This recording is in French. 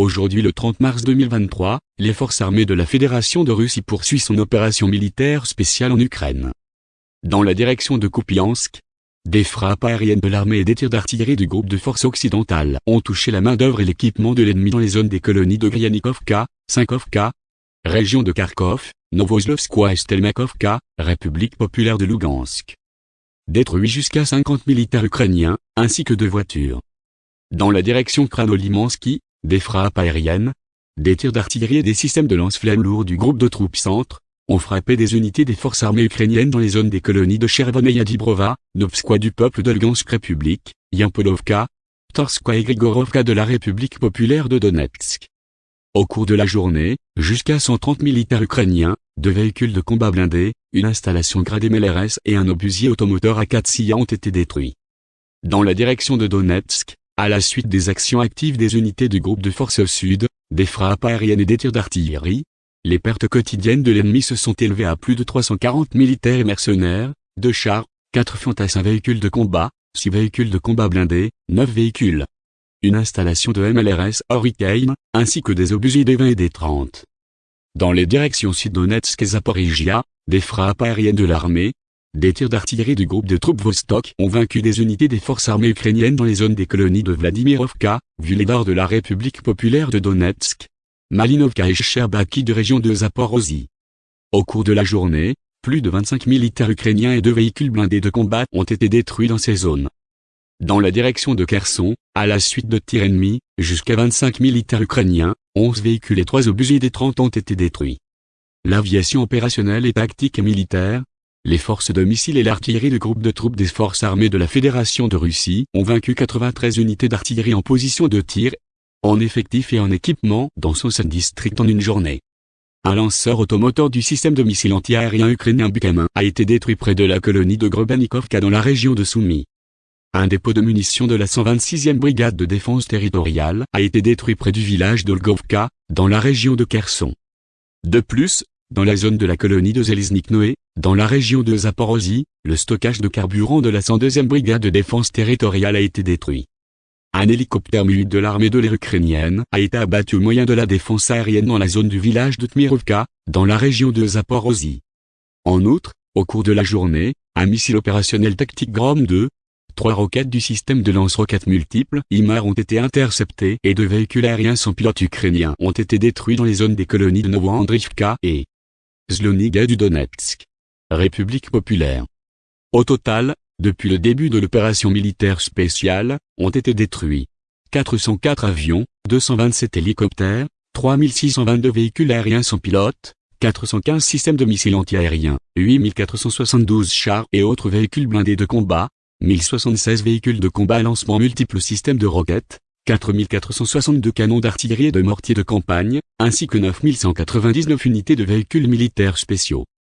Aujourd'hui le 30 mars 2023, les forces armées de la Fédération de Russie poursuivent son opération militaire spéciale en Ukraine. Dans la direction de Kupiansk, des frappes aériennes de l'armée et des tirs d'artillerie du groupe de forces occidentales ont touché la main-d'œuvre et l'équipement de l'ennemi dans les zones des colonies de Gryanikovka, Sinkovka, région de Kharkov, Novoslovskoye et Stelmakovka, République populaire de Lugansk. Détruit jusqu'à 50 militaires ukrainiens, ainsi que deux voitures. Dans la direction Kranolimansky, des frappes aériennes, des tirs d'artillerie et des systèmes de lance-flammes lourds du groupe de troupes centre, ont frappé des unités des forces armées ukrainiennes dans les zones des colonies de Chervoneia Dibrova, Novskoye du peuple de Lugansk République, Yampolovka, Torskoye et Grigorovka de la République populaire de Donetsk. Au cours de la journée, jusqu'à 130 militaires ukrainiens, deux véhicules de combat blindés, une installation gradée MLRS et un obusier automoteur A4 ont été détruits. Dans la direction de Donetsk, à la suite des actions actives des unités du groupe de forces au sud, des frappes aériennes et des tirs d'artillerie, les pertes quotidiennes de l'ennemi se sont élevées à plus de 340 militaires et mercenaires, deux chars, quatre fantassins véhicules de combat, six véhicules de combat blindés, neuf véhicules une installation de MLRS Hurricane, ainsi que des obusiers des 20 et des 30. Dans les directions Sud-Donetsk et Zaporizhia, des frappes aériennes de l'armée, des tirs d'artillerie du groupe de troupes Vostok ont vaincu des unités des forces armées ukrainiennes dans les zones des colonies de Vladimirovka, Vuledar de la République populaire de Donetsk, Malinovka et Sherbaki de région de Zaporozhye. Au cours de la journée, plus de 25 militaires ukrainiens et deux véhicules blindés de combat ont été détruits dans ces zones. Dans la direction de Kherson, à la suite de tirs ennemis, jusqu'à 25 militaires ukrainiens, 11 véhicules et 3 obusiers des 30 ont été détruits. L'aviation opérationnelle et tactique et militaire, les forces de missiles et l'artillerie du groupe de troupes des forces armées de la Fédération de Russie ont vaincu 93 unités d'artillerie en position de tir, en effectif et en équipement dans son district en une journée. Un lanceur automoteur du système de missiles antiaériens ukrainien Bukamin a été détruit près de la colonie de Grobanikovka dans la région de Soumy. Un dépôt de munitions de la 126e brigade de défense territoriale a été détruit près du village d'Olgovka, dans la région de Kherson. De plus, dans la zone de la colonie de Zeliznik-Noé, dans la région de Zaporozhye, le stockage de carburant de la 102e brigade de défense territoriale a été détruit. Un hélicoptère mu de l'armée de l'air ukrainienne a été abattu au moyen de la défense aérienne dans la zone du village de Tmirovka, dans la région de Zaporozhye. En outre, au cours de la journée, un missile opérationnel tactique Grom 2, Trois roquettes du système de lance-roquettes multiples IMAR ont été interceptées et deux véhicules aériens sans pilote ukrainiens ont été détruits dans les zones des colonies de Novoandrivka et Zloniga du Donetsk. République populaire. Au total, depuis le début de l'opération militaire spéciale, ont été détruits 404 avions, 227 hélicoptères, 3622 véhicules aériens sans pilote, 415 systèmes de missiles antiaériens, 8472 chars et autres véhicules blindés de combat, 1076 véhicules de combat lancement multiples systèmes de roquettes, 4462 canons d'artillerie et de mortiers de campagne, ainsi que 9199 unités de véhicules militaires spéciaux.